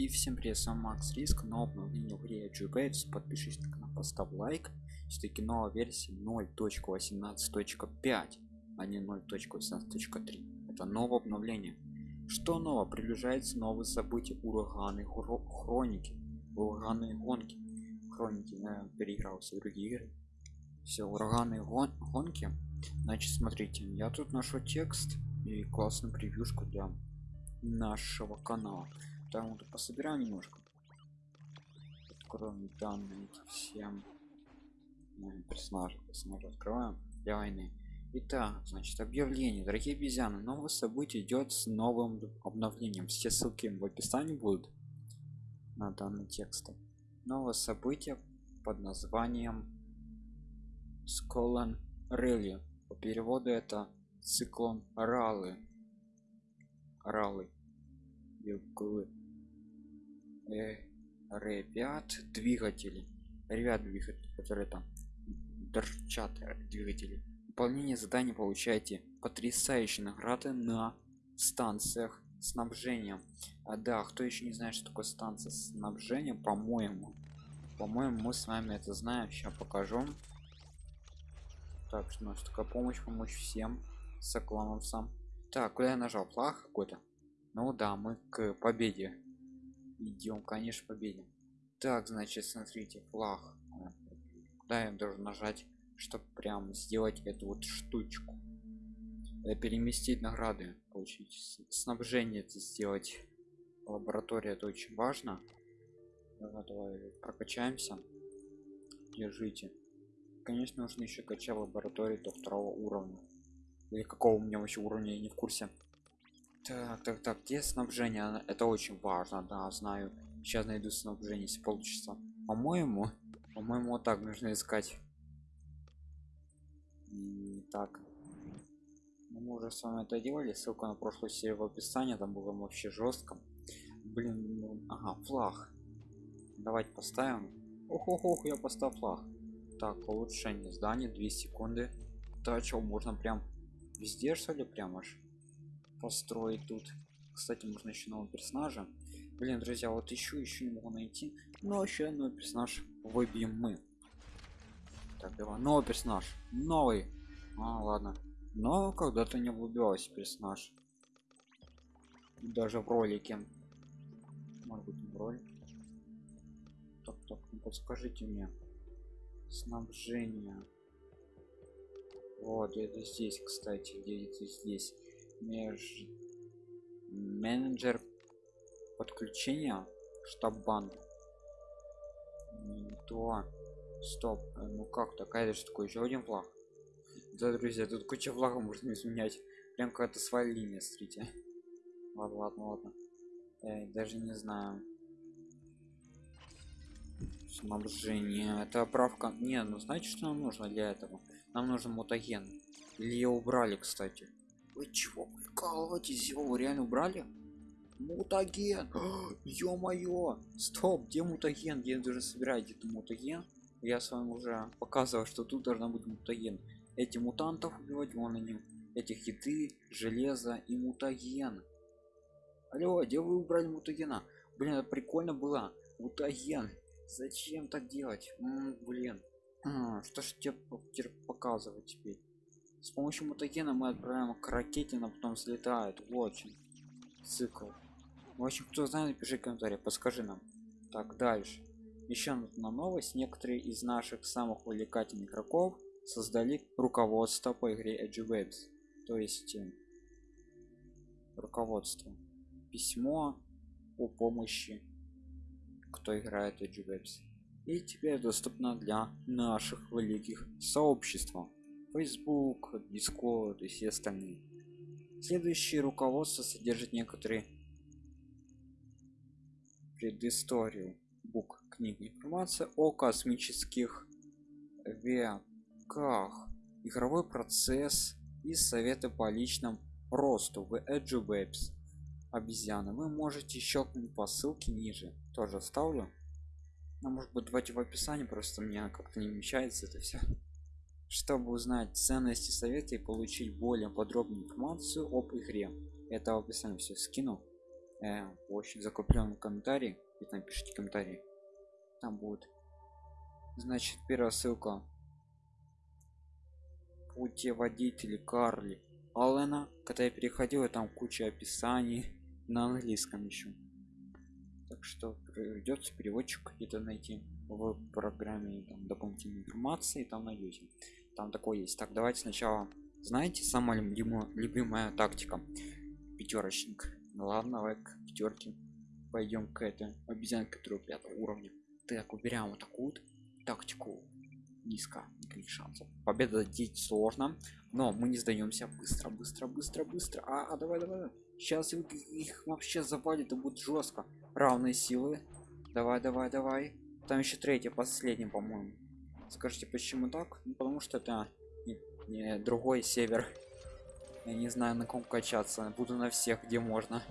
И всем привет, с вами Макс Риск, новое обновление в игре GBates, подпишись на канал, поставь лайк, все-таки новая версия 0.18.5, а не 0.18.3, это новое обновление. Что нового? Приближается новые события, ураганы, хроники, ураганы гонки, хроники, я переиграл все другие игры. Все, ураганы гон гонки, значит смотрите, я тут нашел текст и классную превьюшку для нашего канала там вот пособираем немножко откроем данные всем персонажи персонажи открываем для войны Итак, значит, объявление. Дорогие обезьяны, новое событие идет с новым обновлением. Все ссылки в описании будут на данный текст. Новое событие под названием Сколан Релли. По переводу это циклон Ралы. Ралы. Юглы э, ребят двигатели. Ребят двигатели которые там торчат двигатели. Выполнение заданий получаете. Потрясающие награды на станциях снабжения а да кто еще не знает что такое станция снабжения по-моему по-моему мы с вами это знаем сейчас покажу. Так что у нас такая помощь помочь всем соклановцам. Так куда я нажал? Плах какой-то. Ну да мы к победе идем конечно победим. Так значит смотрите флаг куда я должен нажать чтобы прям сделать эту вот штучку. Э, переместить награды получить снабжение это сделать. Лаборатория это очень важно. Давай, давай прокачаемся. Держите. Конечно нужно еще качать лаборатории до второго уровня. Или какого у меня вообще уровня я не в курсе так так так где снабжение? Это очень важно да знаю. Сейчас найду снабжение если получится. По-моему по-моему вот так нужно искать. И так. Ну, мы уже с вами это делали. Ссылка на прошлую серию в описании там было вообще жестко блин ну, ага флаг. Давайте поставим. Ох ох ох я поставил флаг. Так улучшение здания 2 секунды. То что можно прям везде что ли прям аж построить тут. Кстати можно еще нового персонажа. Блин друзья вот еще еще не могу найти. Но еще новый персонаж выбьем мы. Так давай новый персонаж. Новый. А ладно. Но когда-то не выбивался персонаж. Даже в ролике. Может быть в ролике. Так так ну подскажите мне. Снабжение. Вот это здесь кстати где это здесь меж менеджер подключения штаб бан то стоп э, ну как такая же такой еще один флаг. Да друзья тут куча флагов можно изменять. Прям какая-то своя линия смотрите. Ладно ладно ладно. Я даже не знаю. Снабжение. Это правка не ну знаете что нам нужно для этого. Нам нужен мутаген. Или ее убрали кстати вы чего прикалываетесь? Его реально убрали? Мутаген! Ё-моё! Стоп где мутаген? Где даже собираете это мутаген. Я с вами уже показывал что тут должна быть мутаген. Эти мутантов убивать вон они. Этих еды железо и мутаген. Алло где вы убрали мутагена? Блин это прикольно было. Мутаген! Зачем так делать? М -м, блин. А, что ж тебе показывать теперь с помощью мутагена мы отправляем к ракете но потом слетает очень цикл. В общем кто знает пиши комментарий подскажи нам. Так дальше. Еще на новость. Некоторые из наших самых увлекательных игроков создали руководство по игре Edge Webs. То есть э, руководство. Письмо о помощи кто играет Edge Webs. И теперь доступно для наших великих сообществ Facebook, Discord и все остальные. Следующее руководство содержит некоторые предысторию. Бук книги информация о космических веках. Игровой процесс и советы по личным росту. В Edge Webs обезьяны. Вы можете щелкнуть по ссылке ниже. Тоже оставлю. А может быть давайте в описании просто мне как-то не вмещается это все чтобы узнать ценности совета и получить более подробную информацию об игре. Это в описании все скину. Э, очень закрепленный комментарий и напишите комментарий там будет значит первая ссылка. Путеводитель карли аллена когда я переходил там куча описаний на английском еще так что придется переводчик какие-то найти в программе там дополнительной информации там найдете там такое есть. Так давайте сначала знаете самая любимая, любимая тактика? Пятерочник ну ладно давай к пятерке пойдем к этой обезьянке которую пятого уровня. Так уберем вот такую тактику. Низко никаких шансов. Победа здесь сложно но мы не сдаемся быстро быстро быстро быстро. А, а давай давай сейчас их, их вообще завалит и будет жестко равные силы. Давай давай давай. Там еще третья последняя по-моему скажите почему так? Ну, потому что это не, не другой север. Я не знаю на ком качаться. Буду на всех где можно.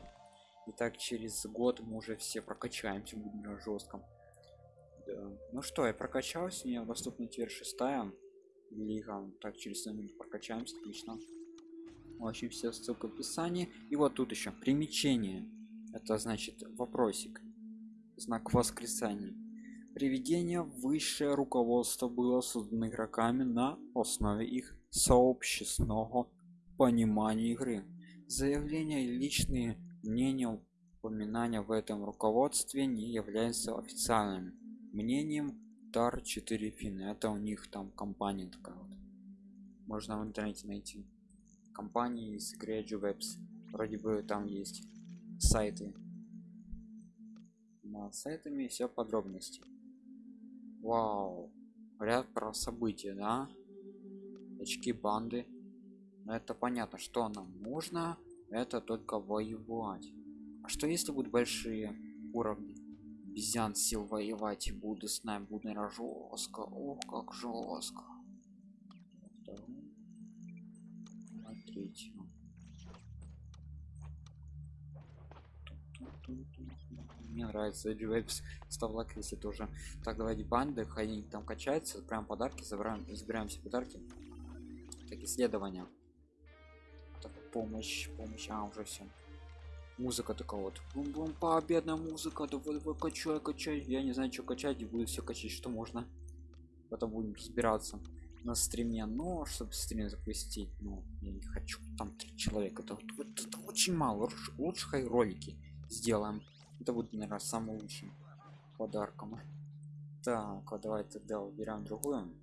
И так через год мы уже все прокачаемся будем на жестком. Да. ну что я прокачался мне доступна теперь шестая лига. Так через минут прокачаемся отлично. Очень все ссылка в описании. И вот тут еще примечение это значит вопросик. Знак восклицания приведение высшее руководство было создано игроками на основе их сообщественного понимания игры. Заявления и личные мнения упоминания в этом руководстве не являются официальными мнением tar 4 фин это у них там компания такая вот. Можно в интернете найти компании из Webs. Вроде бы там есть сайты. Над сайтами все подробности вау. Ряд про события да? Очки банды. Но это понятно что нам нужно это только воевать. А что если будут большие уровни? Обезьян сил воевать и буду с нами буду жестко ох как жестко третьего мне нравится. Дживэпс став лайк если тоже. Так давайте банды они там качаются прям подарки забираем забираем все подарки. Так исследования. Так, помощь помощь. А уже все музыка такая вот. Бум бум победная музыка. Давай давай качай качай. Я не знаю что качать и буду все качать что можно. Потом будем разбираться на стриме. Но чтобы стрим запустить ну я не хочу там три человека. Это, это, это очень мало. Лучше, лучше ролики сделаем. Это будет наверное самым лучшим подарком. Так вот давай тогда уберем другую.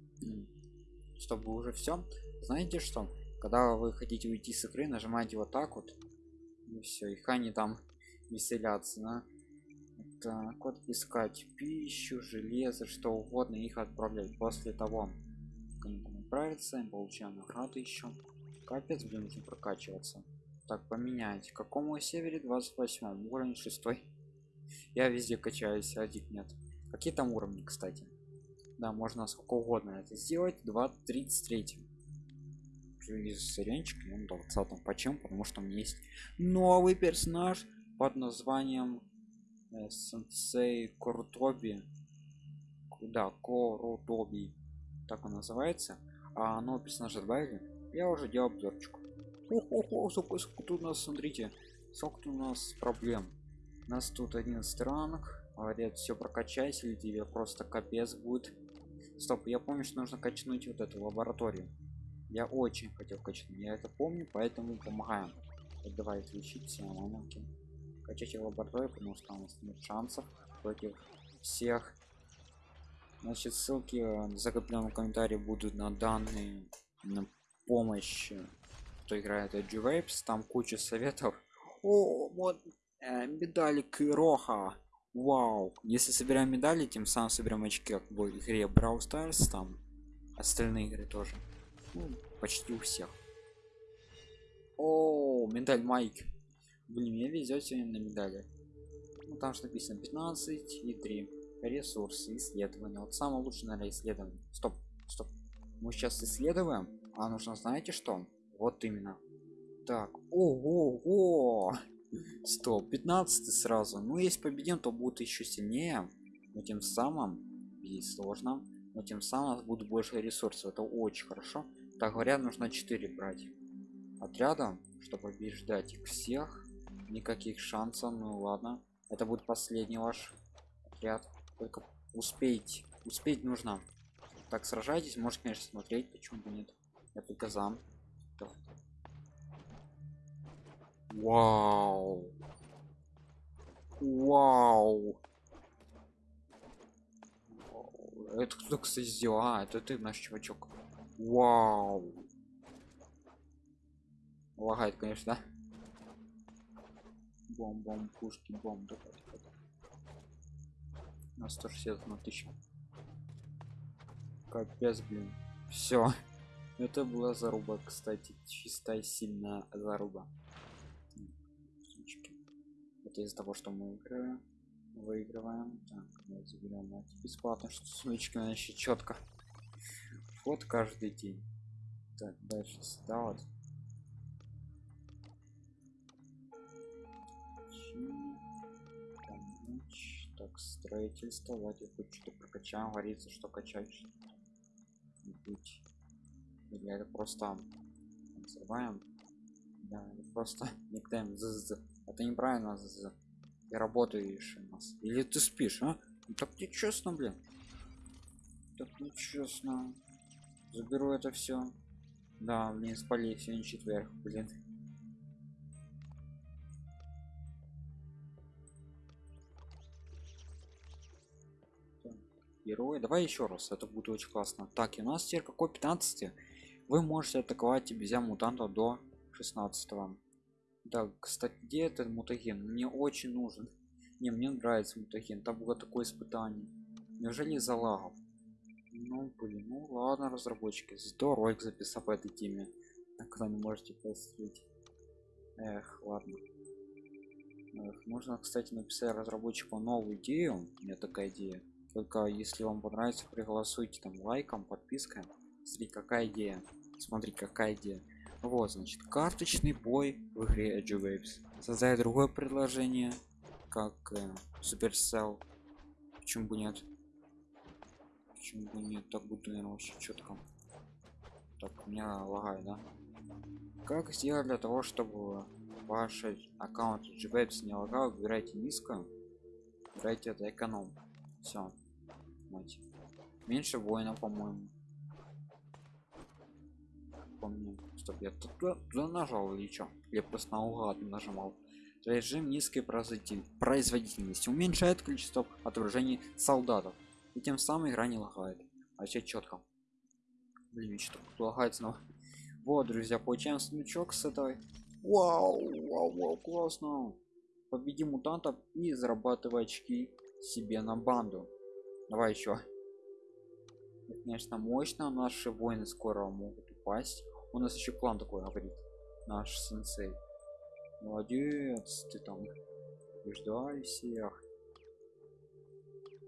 Чтобы уже все знаете что? Когда вы хотите уйти с игры нажимаете вот так вот. И все их они там веселятся да? так вот искать пищу железо что угодно их отправлять. После того как они там отправятся получаем награды еще капец блин прокачиваться так поменять. Какому севере 28 уровень 6 я везде качаюсь один нет. Какие там уровни кстати? Да можно сколько угодно это сделать. 2 33 из ренчик он 20 почему? Потому что у меня есть новый персонаж под названием э, сенсей крутоби куда корутоби так он называется. А новый персонаж добавили? Я уже делал обзорчик Ого, сколько, сколько тут у нас смотрите сколько у нас проблем. У нас тут один ранг говорят все прокачайся или тебе просто капец будет. Стоп я помню что нужно качнуть вот эту лабораторию. Я очень хотел качнуть я это помню поэтому помогаем. Вот давай все моменты качайте лабораторию потому что у нас нет шансов против всех. Значит ссылки в закрепленном комментарии будут на данные на помощь кто играет g -Vapes. там куча советов. О вот э, медалик роха вау. Если собираем медали тем самым соберем очки как в игре Brawl Stars там остальные игры тоже. Ну, почти у всех. О медаль майк. Блин мне везет сегодня на медали. Ну, там что написано 15 и 3 ресурсы исследования. Вот самое лучшее наверное исследование. Стоп стоп. Мы сейчас исследуем а нужно знаете что вот именно. Так ого, стоп 15 сразу. Ну если победим то будет еще сильнее но тем самым здесь сложно но тем самым будет больше ресурсов. Это очень хорошо. Так говорят нужно 4 брать отряда чтобы побеждать их всех. Никаких шансов. Ну ладно. Это будет последний ваш отряд. Только успеть успеть нужно. Так сражайтесь. Может конечно смотреть почему бы нет. Я только Давай. вау. Вау. Это кто кстати сделал? А это ты наш чувачок. Вау. Лагает конечно бом бом пушки бом давай, давай. на 161 тысяча капец блин. Все это была заруба кстати чистая сильная заруба. Это из-за того что мы выиграем выигрываем. Так заберем бесплатно что сумочки еще четко вот каждый день. Так дальше сюда вот так строительство. Давайте хоть что-то прокачаем говорится что качать быть или это просто взрываем да это просто никнейм это неправильно з ты работаешь у нас. Или ты спишь а? Ну, так нечестно блин. Так нечестно. Заберу это все да блин спали сегодня четверг блин. Герои. Давай еще раз это будет очень классно. Так и у нас теперь какой 15 вы можете атаковать нельзя мутанта до 16 -го. да кстати где этот мутаген? Мне очень нужен. Не мне нравится мутаген там было такое испытание. Неужели за лагов? Ну блин ну ладно разработчики здорово их записал по этой теме. Вы не можете посмотреть. Эх ладно. Эх, можно кстати написать разработчику новую идею. У меня такая идея. Только если вам понравится приголосуйте там лайком подпиской смотри какая идея. Смотри какая идея. Вот значит карточный бой в игре Edge Waves создать другое предложение как э, Supercell. Почему бы нет? Почему бы нет? Так будет наверное очень четко так у меня лагает да? Как сделать для того чтобы ваш аккаунт GWebs не лагал? Выбирайте низко. Выбирайте это эконом. Все мать. Меньше воинов по-моему помню чтоб я туда, туда нажал или что я просто наугад нажимал. Режим низкой производительности. Уменьшает количество отображений солдатов. И тем самым игра не лагает. А все четко блин что лагает снова. Вот друзья получаем смычок с этой. Вау, вау, вау классно. Победи мутантов и зарабатывай очки себе на банду. Давай еще конечно мощно. Наши воины скоро могут упасть у нас еще план такой говорит наш сенсей. Молодец ты там побеждай всех.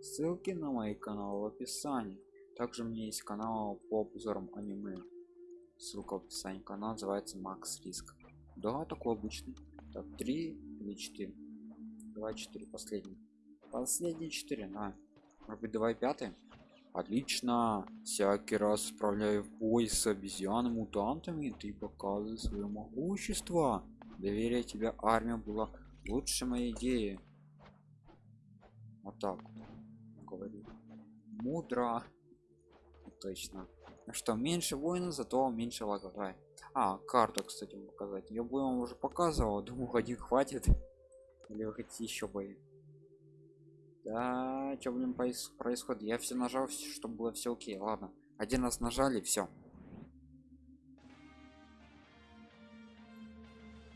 Ссылки на мои каналы в описании. Также у меня есть канал по обзорам аниме. Ссылка в описании канал называется макс риск да такой обычный. Так три или четыре? Два четыре последний последний четыре на может быть давай пятый отлично. Всякий раз справляю бой с обезьянами мутантами ты показываешь свое могущество. Доверие тебя армия была лучше моей идеи. Вот так говорю мудро. Точно. Что меньше воинов зато меньше лагов давай а карту кстати показать. Я бы вам уже показывал думаю один хватит. Или вы хотите еще бои да, что блин происходит? Я все нажал, чтобы было все окей. Ладно, один раз нажали, все.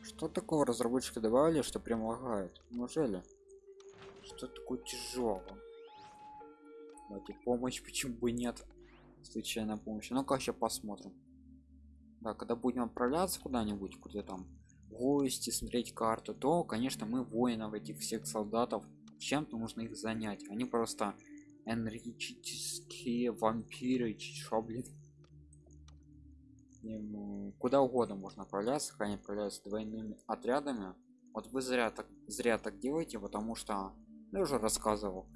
Что такого разработчики добавили, что прям лагает? Неужели? Что такое тяжелое? Давайте помощь, почему бы нет? Случайная помощь. Ну-ка, сейчас посмотрим. Да, когда будем отправляться куда-нибудь, куда там гости, смотреть карту, то, конечно, мы воинов этих всех солдатов чем-то нужно их занять. Они просто энергетические вампиры что блин. Им, куда угодно можно отправляться они отправляются двойными отрядами. Вот вы зря так зря так делаете потому что я уже рассказывал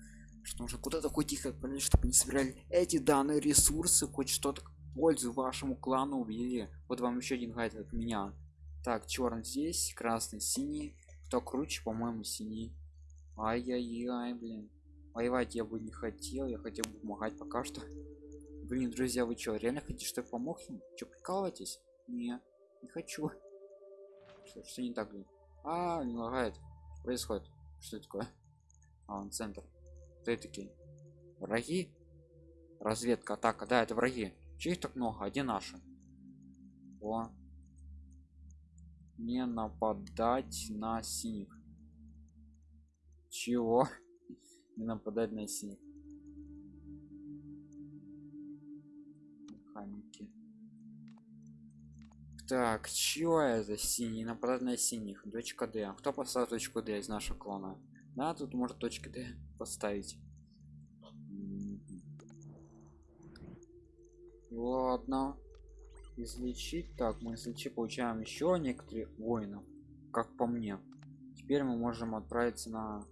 что нужно куда-то хоть тихо отправлять чтобы не собирали эти данные ресурсы хоть что-то пользу вашему клану увидели вот вам еще один гайд от меня. Так черный здесь красный синий. Кто круче по-моему синий ай-яй-яй блин. Воевать я бы не хотел я хотел бы помогать пока что. Блин друзья вы что реально хотите что я помог им? Что прикалываетесь? Не не хочу. Что, что не так блин? А не лагает. Что происходит? Что такое? А он центр. Кто это такие? Враги? Разведка атака. Да это враги. Чьих так много? Один наши? О. Не нападать на синих чего не нападать на синих механики. Так чего это синий? Нападать на синих. Точка д. Кто поставил точку д из нашего клана да тут может точки д поставить. Ладно. Излечить. Так мы излечи получаем еще некоторые воинов как по мне. Теперь мы можем отправиться на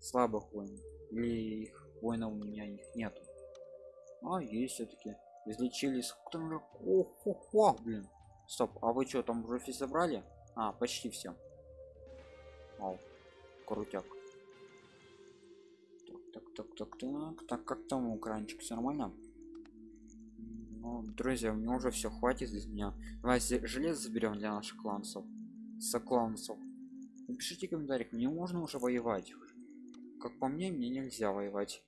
слабых воинов или их воинов у меня их нету. А есть все-таки излечили сколько там о, о, о, блин. Стоп а вы что там уже все собрали? А почти все Вау, крутяк. Так так так так так. Так как там экранчик все нормально? Ну, друзья, мне уже все хватит из меня. Давайте железо заберем для наших кланцев. Сокланцев. Напишите в комментариях, мне можно уже воевать. Как по мне, мне нельзя воевать.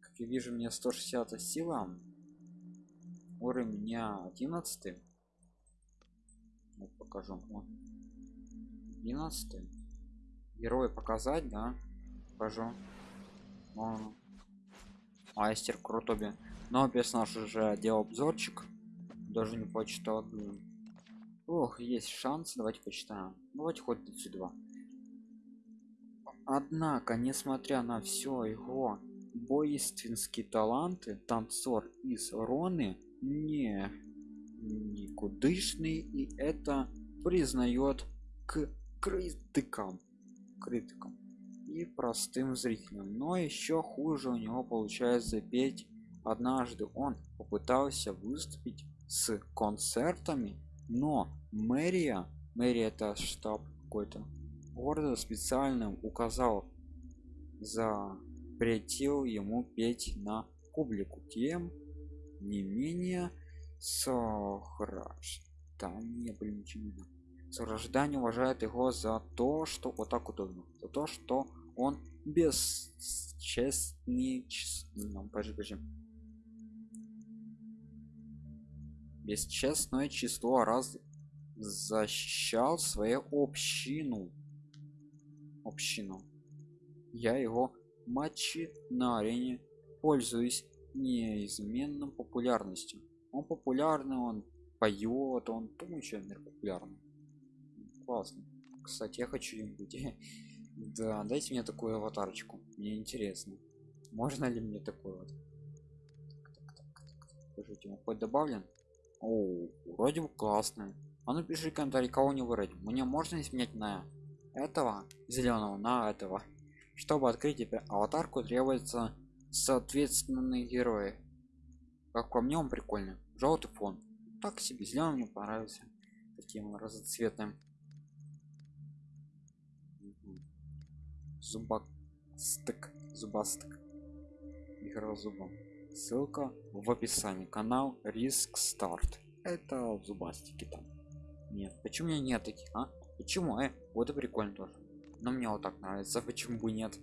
Как я вижу, мне 160 сила. Уровень меня 11. Вот покажу. Вот. 11. Герой показать, да? Покажу. Вон. Мастер крутоби но персонаж уже делал обзорчик даже не почитал ох есть шанс давайте почитаем давайте хоть сюда однако несмотря на все его боинственские таланты танцор из роны не никудышный и это признает к критикам критикам и простым зрителям. Но еще хуже у него получается петь. Однажды он попытался выступить с концертами, но мэрия, мэрия это штаб какой-то города специально указал запретил ему петь на публику тем не менее сограждане блин ничего сограждане уважают его за то что вот так удобно. За то что он бесчестный ну, подожди, подожди. Бесчестное число раз защищал свою общину общину. Я его матчи на арене пользуюсь неизменным популярностью. Он популярный он поет он еще мир популярный. Классно. Кстати я хочу им быть да дайте мне такую аватарочку мне интересно. Можно ли мне такой вот? Скажите он хоть добавлен? О, вроде бы классно. А ну пиши комментарий, кого не вроде. Мне можно изменять на этого зеленого на этого. Чтобы открыть теперь аватарку, требуется соответственные герои. Как по мне, он прикольный. Желтый фон. Так себе зеленый мне понравился. Таким разноцветным. Зубастык. Зубастык. Игра зубом ссылка в описании канал риск старт это в зубастике там нет почему у меня нет таких а почему? Э вот и прикольно тоже. Но мне вот так нравится почему бы нет.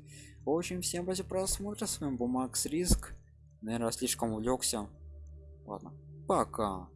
В общем всем спасибо просмотра с вами был макс риск. Наверное слишком увлекся. Ладно пока